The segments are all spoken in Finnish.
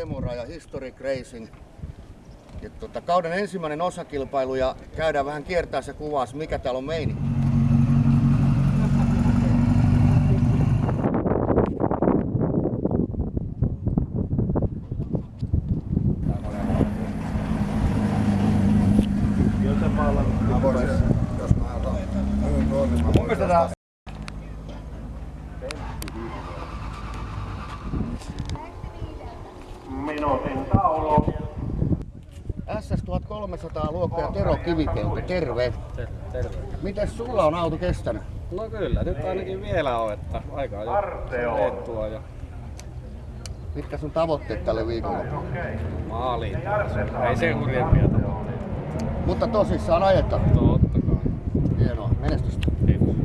Kemura ja Historic Racing. Ja tota, kauden ensimmäinen osakilpailu ja käydään vähän kiertää se kuvaus, mikä täällä on taulu. SS1300 luokka ja Tero Kivipelto, terve. Terve. Mites sulla on auto kestänyt? No kyllä, nyt ainakin vielä on, että aika jo Arteo. leettua ja Mitkä sun tavoitteet tälle viikolle? maaliin. Ei se hurjempia tavoitteita. Mutta tosissaan ajetaan. Totta kai. Hienoa, menestystä. Kiitos.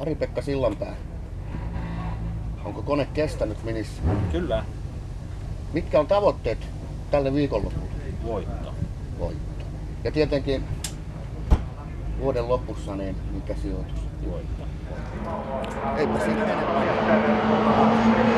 Ari-Pekka Sillanpää. Onko kone kestänyt minissä? Kyllä. Mitkä on tavoitteet tälle viikonlopulle? Voitto. Voitto. Ja tietenkin vuoden lopussa, niin mikä sijoitus? Voitto. Eipä siinä enempää.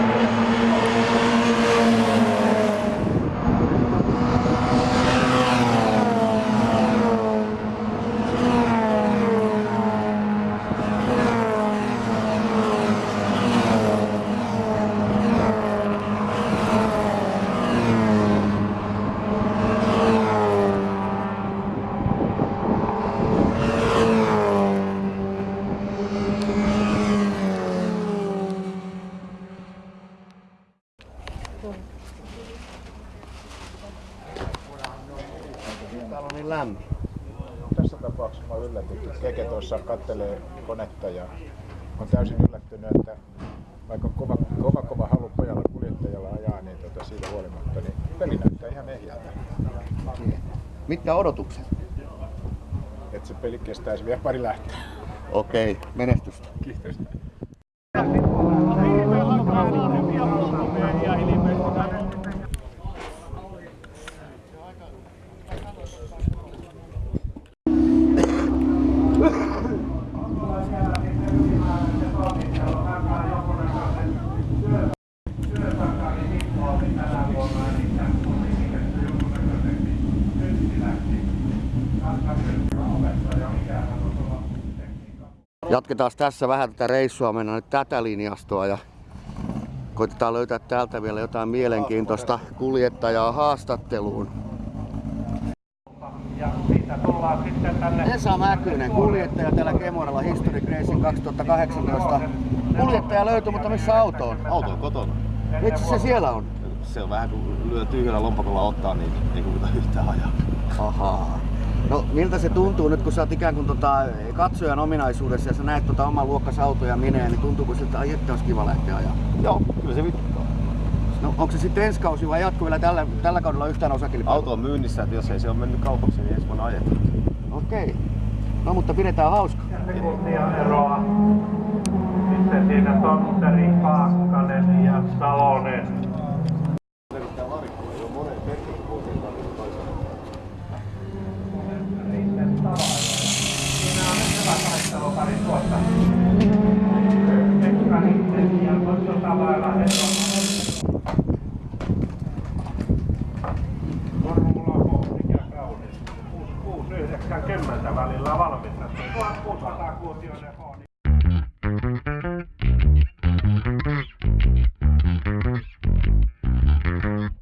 Täällä on niin lämmin. Tässä tapauksessa mä yllätyin. Keke tuossa kattelee konetta ja on täysin yllättynyt, että vaikka kova, kova, kova halu pojalla kuljettajalla ajaa, niin tota siitä huolimatta, niin peli näyttää ihan ehjältä. Mitkä odotukset? Että se peli kestäisi vielä pari lähtöä. Okei, menestystä. Kiitos. Jatketaan tässä vähän tätä reissua, mennään nyt tätä linjastoa ja koitetaan löytää täältä vielä jotain mielenkiintoista kuljettajaa haastatteluun. Ja siitä tullaan sitten tänne Esa Mäkynen, kuljettaja täällä Kemoralla Historic Racing 2018. Kuljettaja löytyi, mutta missä auto on? Auto on kotona. Miksi se siellä on? Se on vähän kun lyö tyhjällä lompakolla ottaa, niin ei kuvita yhtään ajaa. Ahaa. No miltä se tuntuu nyt, kun sä oot ikään kuin tota, katsojan ominaisuudessa ja sä näet tota oman luokkas autoja mineen, niin tuntuuko siltä, että ai että olisi kiva lähteä ajaa? Joo, kyllä se vituttaa. No onko se sitten ensi kausi vai jatko vielä tällä, tällä kaudella yhtään osakilpailua? Auto on myynnissä, että jos ei se ole mennyt kaupaksi, niin ensi vuonna ajetaan. Okei. No mutta pidetään hauska. sekuntia eroa. Sitten siinä Tontteri, Paakkanen ja Salonen. vuotiaille